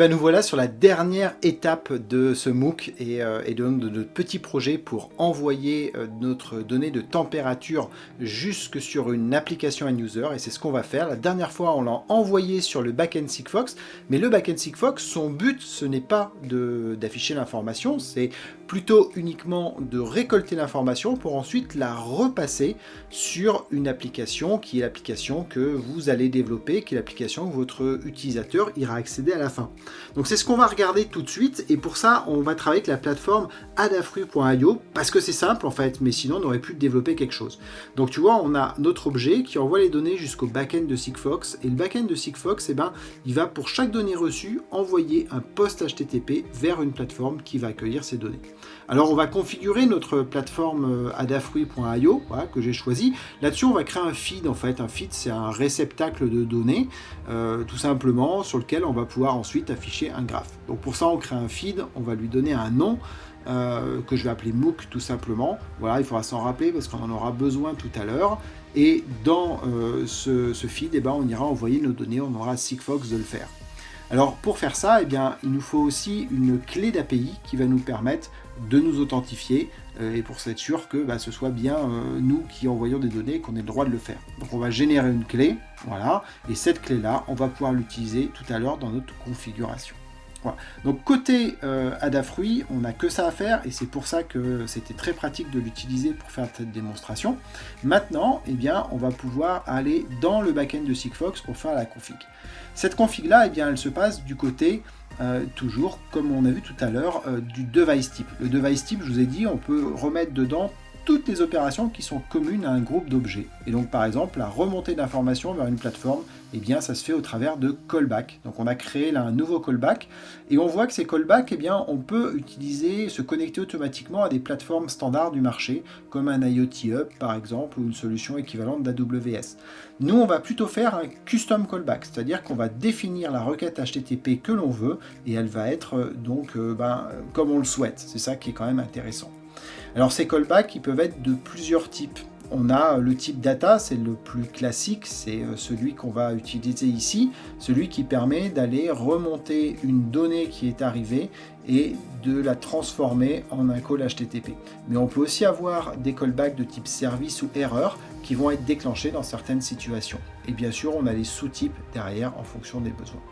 ben nous voilà sur la dernière étape de ce MOOC et, euh, de, notre petit projet pour envoyer euh, notre donnée de température jusque sur une application end user et c'est ce qu'on va faire. La dernière fois on l'a envoyé sur le backend Sigfox mais le backend Sigfox son but ce n'est pas d'afficher l'information c'est plutôt uniquement de récolter l'information pour ensuite la repasser sur une application qui est l'application que vous allez développer, qui est l'application que votre utilisateur ira accéder à la fin. Donc c'est ce qu'on va regarder tout de suite et pour ça on va travailler avec la plateforme adafruit.io parce que c'est simple en fait mais sinon on aurait pu développer quelque chose. Donc tu vois on a notre objet qui envoie les données jusqu'au backend de Sigfox et le backend de Sigfox eh ben, il va pour chaque donnée reçue envoyer un post HTTP vers une plateforme qui va accueillir ces données. Alors on va configurer notre plateforme euh, adafruit.io que j'ai choisi. Là-dessus on va créer un feed en fait. Un feed c'est un réceptacle de données euh, tout simplement sur lequel on va pouvoir ensuite afficher un graphe. Donc pour ça on crée un feed, on va lui donner un nom euh, que je vais appeler MOOC tout simplement. Voilà, il faudra s'en rappeler parce qu'on en aura besoin tout à l'heure. Et dans ce, feed, eh ben, on ira envoyer nos données, on aura Sigfox de le faire. Alors pour faire ça, eh bien, il nous faut aussi une clé d'API qui va nous permettre de nous authentifier euh, et pour être sûr que bah, ce soit bien euh, nous qui envoyons des données qu'on ait le droit de le faire. Donc on va générer une clé, voilà, et cette clé-là, on va pouvoir l'utiliser tout à l'heure dans notre configuration. Donc côté euh, Adafruit, on n'a que ça à faire et c'est pour ça que c'était très pratique de l'utiliser pour faire cette démonstration. Maintenant, eh bien, on va pouvoir aller dans le backend de Sigfox pour faire la config. Cette config là, eh bien, elle se passe du côté euh, toujours, comme on a vu tout à l'heure, euh, du device type. Le device type, je vous ai dit, on peut remettre dedans toutes les opérations qui sont communes à un groupe d'objets. Et donc par exemple, la remontée d'informations vers une plateforme, eh bien ça se fait au travers de callback. Donc on a créé là un nouveau callback, et on voit que ces callbacks, eh bien on peut utiliser, se connecter automatiquement à des plateformes standards du marché, comme un IoT Hub par exemple, ou une solution équivalente d'AWS. Nous on va plutôt faire un custom callback, c'est-à-dire qu'on va définir la requête HTTP que l'on veut, et elle va être euh, donc euh, ben, comme on le souhaite. C'est ça qui est quand même intéressant. Alors ces callbacks, ils peuvent être de plusieurs types. On a le type data, c'est le plus classique, c'est euh, celui qu'on va utiliser ici, celui qui permet d'aller remonter une donnée qui est arrivée et de la transformer en un call HTTP. Mais on peut aussi avoir des callbacks de type service ou erreur qui vont être déclenchés dans certaines situations. Et bien sûr, on a les sous-types derrière en fonction des besoins.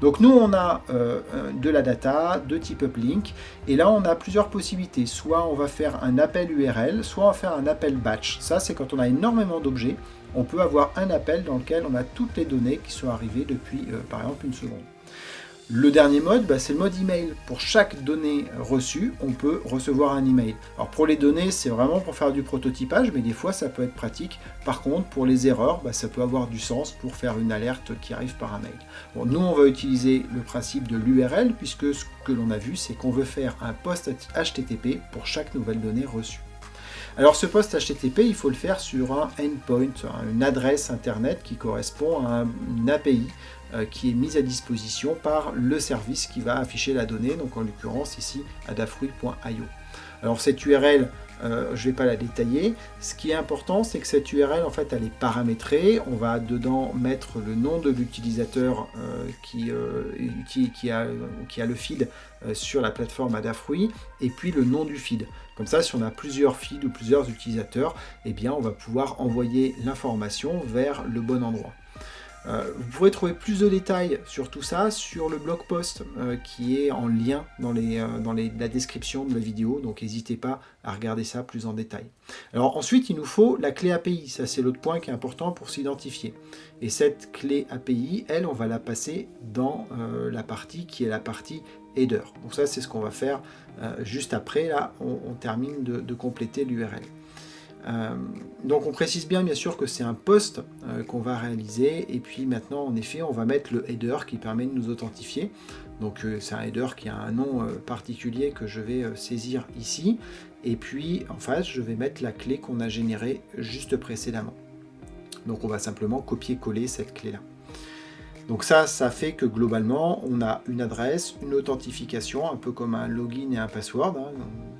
Donc nous, on a euh, de la data de type uplink, et là, on a plusieurs possibilités. Soit on va faire un appel URL, soit on va faire un appel batch. Ça, c'est quand on a énormément d'objets, on peut avoir un appel dans lequel on a toutes les données qui sont arrivées depuis, euh, par exemple, une seconde. Le dernier mode, bah, c'est le mode email. Pour chaque donnée reçue, on peut recevoir un email. Alors pour les données, c'est vraiment pour faire du prototypage, mais des fois ça peut être pratique. Par contre, pour les erreurs, bah, ça peut avoir du sens pour faire une alerte qui arrive par un mail. Nous, on va utiliser le principe de l'URL, puisque ce que l'on a vu, c'est qu'on veut faire un post HTTP pour chaque nouvelle donnée reçue. Alors ce post HTTP, il faut le faire sur un endpoint, une adresse internet qui correspond à une API qui est mise à disposition par le service qui va afficher la donnée, donc en l'occurrence ici adafruit.io. Alors cette URL, euh, je ne vais pas la détailler. Ce qui est important, c'est que cette URL, en fait, elle est paramétrée. On va dedans mettre le nom de l'utilisateur euh, qui, qui, a, qui, a, le feed sur la plateforme Adafruit, et puis le nom du feed. Comme ça, si on a plusieurs feeds ou plusieurs utilisateurs, eh bien, on va pouvoir envoyer l'information vers le bon endroit. Euh, vous pourrez trouver plus de détails sur tout ça sur le blog post euh, qui est en lien dans, euh, la description de la vidéo, donc n'hésitez pas à regarder ça plus en détail. Alors ensuite, il nous faut la clé API, ça c'est l'autre point qui est important pour s'identifier. Et cette clé API, elle, on va la passer dans la partie qui est la partie header. Donc ça, c'est ce qu'on va faire juste après, là, on, termine de compléter l'URL. Euh, donc on précise bien bien sûr que c'est un post euh, qu'on va réaliser. Et puis maintenant en effet on va mettre le header qui permet de nous authentifier. Donc euh, c'est un header qui a un nom particulier que je vais saisir ici. Et puis en face je vais mettre la clé qu'on a générée juste précédemment. Donc on va simplement copier-coller cette clé là donc ça, ça fait que globalement, on a une adresse, une authentification, un peu comme un login et un password, hein,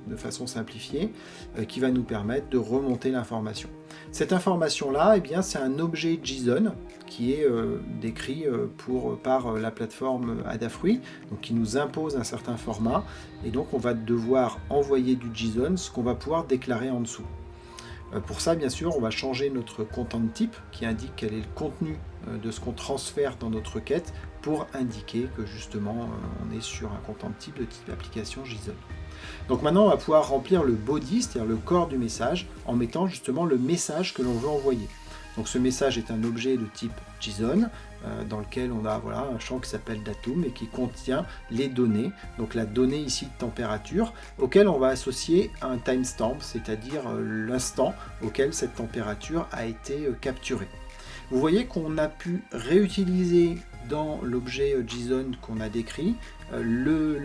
de façon simplifiée, euh, qui va nous permettre de remonter l'information. Cette information-là, eh c'est un objet JSON qui est décrit pour, par la plateforme Adafruit, qui nous impose un certain format, et donc on va devoir envoyer du JSON, ce qu'on va pouvoir déclarer en dessous. Pour ça, bien sûr, on va changer notre content type qui indique quel est le contenu de ce qu'on transfère dans notre requête pour indiquer que justement on est sur un content type de type application JSON. Donc maintenant, on va pouvoir remplir le body, c'est-à-dire le corps du message, en mettant justement le message que l'on veut envoyer. Donc ce message est un objet de type JSON, euh, dans lequel on a voilà, un champ qui s'appelle datum et qui contient les données. Donc la donnée ici de température, auquel on va associer un timestamp, c'est-à-dire euh, l'instant auquel cette température a été euh, capturée. Vous voyez qu'on a pu réutiliser dans l'objet JSON qu'on a décrit le,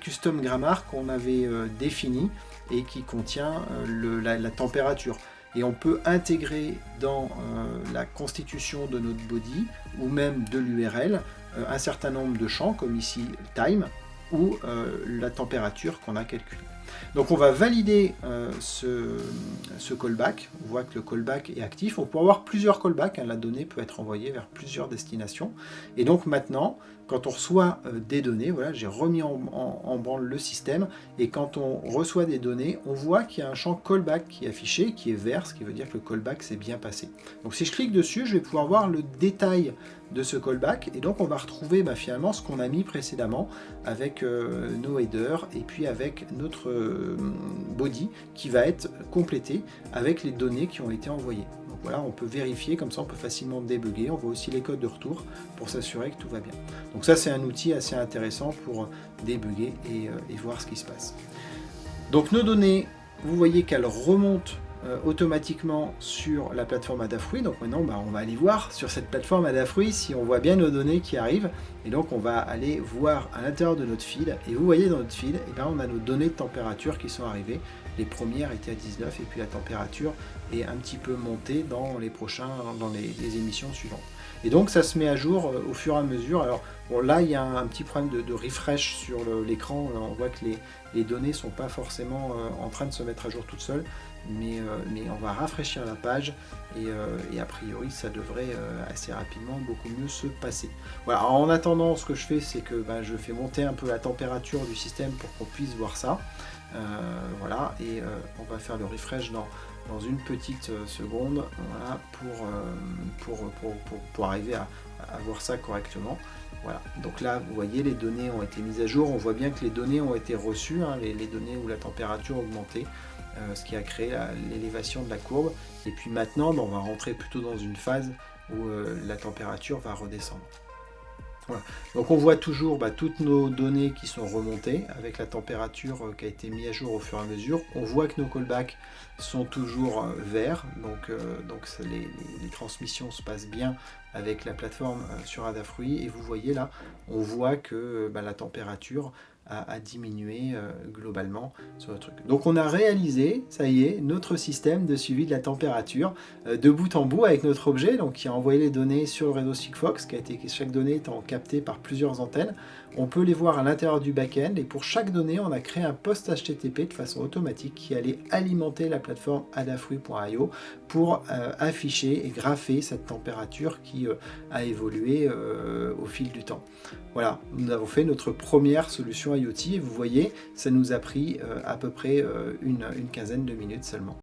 custom grammar qu'on avait défini et qui contient la, température et on peut intégrer dans la constitution de notre body ou même de l'URL un certain nombre de champs comme ici time ou la température qu'on a calculée. Donc on va valider euh, ce, callback, on voit que le callback est actif, on peut avoir plusieurs callbacks, hein. la donnée peut être envoyée vers plusieurs destinations, et donc maintenant, quand on reçoit euh, des données, voilà, j'ai remis en, branle le système, et quand on reçoit des données, on voit qu'il y a un champ callback qui est affiché, qui est vert, ce qui veut dire que le callback s'est bien passé. Donc si je clique dessus, je vais pouvoir voir le détail de ce callback, et donc on va retrouver bah, finalement ce qu'on a mis précédemment avec euh, nos headers, et puis avec notre euh, body qui va être complété avec les données qui ont été envoyées. Donc voilà, on peut vérifier, comme ça on peut facilement débugger, on voit aussi les codes de retour pour s'assurer que tout va bien. Donc ça c'est un outil assez intéressant pour débugger et, euh, et voir ce qui se passe. Donc nos données, vous voyez qu'elles remontent euh, automatiquement sur la plateforme Adafruit. Donc maintenant, bah, on va aller voir sur cette plateforme Adafruit si on voit bien nos données qui arrivent. Et donc, on va aller voir à l'intérieur de notre feed. Et vous voyez dans notre et eh bien, on a nos données de température qui sont arrivées. Les premières étaient à 19 et puis la température est un petit peu montée dans les prochains, dans les, émissions suivantes. Et donc ça se met à jour euh, au fur et à mesure. Alors bon, là il y a un, petit problème de, refresh sur l'écran. On voit que les, les données ne sont pas forcément euh, en train de se mettre à jour toutes seules. Euh, mais, on va rafraîchir la page et, euh, a priori ça devrait euh, assez rapidement beaucoup mieux se passer. Voilà, en attendant ce que je fais c'est que ben, je fais monter un peu la température du système pour qu'on puisse voir ça. voilà, et on va faire le refresh dans, une petite seconde voilà, pour, pour, pour, arriver à, voir ça correctement. Voilà, donc là vous voyez les données ont été mises à jour, on voit bien que les données ont été reçues, hein, les, les, données où la température a augmenté. Euh, ce qui a créé l'élévation de la courbe. Et puis maintenant, ben, on va rentrer plutôt dans une phase où euh, la température va redescendre. Donc on voit toujours bah, toutes nos données qui sont remontées avec la température euh, qui a été mise à jour au fur et à mesure. On voit que nos callbacks sont toujours verts, donc, les, transmissions se passent bien avec la plateforme sur Adafruit. Et vous voyez là, on voit que bah, la température à, diminuer euh, globalement sur le truc. Donc on a réalisé, ça y est, notre système de suivi de la température euh, de bout en bout avec notre objet, donc qui a envoyé les données sur le réseau Sigfox, qui a été chaque donnée étant captée par plusieurs antennes. On peut les voir à l'intérieur du back-end et pour chaque donnée, on a créé un post HTTP de façon automatique qui allait alimenter la plateforme adafruit.io pour euh, afficher et grapher cette température qui a évolué au fil du temps. Voilà, nous avons fait notre première solution IoT et vous voyez, ça nous a pris euh, à peu près euh, une quinzaine de minutes seulement.